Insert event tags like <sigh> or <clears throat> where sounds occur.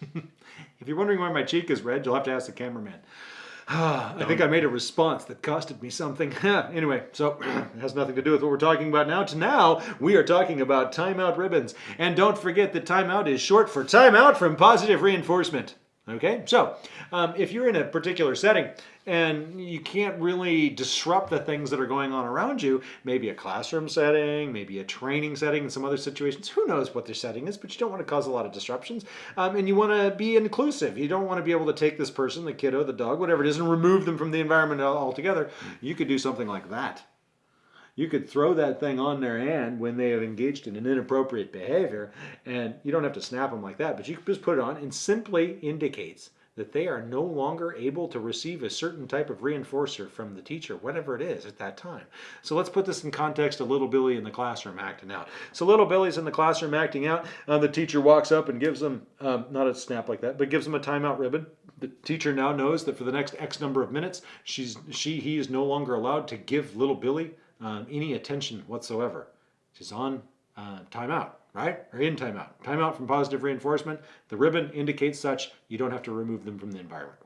<laughs> if you're wondering why my cheek is red, you'll have to ask the cameraman. <sighs> I think I made a response that costed me something. <laughs> anyway, so <clears throat> it has nothing to do with what we're talking about now. To now, we are talking about timeout ribbons. And don't forget that timeout is short for timeout from positive reinforcement. Okay, so um, if you're in a particular setting and you can't really disrupt the things that are going on around you, maybe a classroom setting, maybe a training setting in some other situations, who knows what their setting is, but you don't want to cause a lot of disruptions. Um, and you want to be inclusive. You don't want to be able to take this person, the kiddo, the dog, whatever it is, and remove them from the environment altogether. You could do something like that you could throw that thing on their hand when they have engaged in an inappropriate behavior and you don't have to snap them like that but you can just put it on and simply indicates that they are no longer able to receive a certain type of reinforcer from the teacher, whatever it is at that time. So let's put this in context of little Billy in the classroom acting out. So little Billy's in the classroom acting out. Uh, the teacher walks up and gives them, um, not a snap like that, but gives them a timeout ribbon. The teacher now knows that for the next X number of minutes, she's, she, he is no longer allowed to give little Billy um, any attention whatsoever. She's on uh, timeout, right? Or in timeout. Timeout from positive reinforcement. The ribbon indicates such. You don't have to remove them from the environment.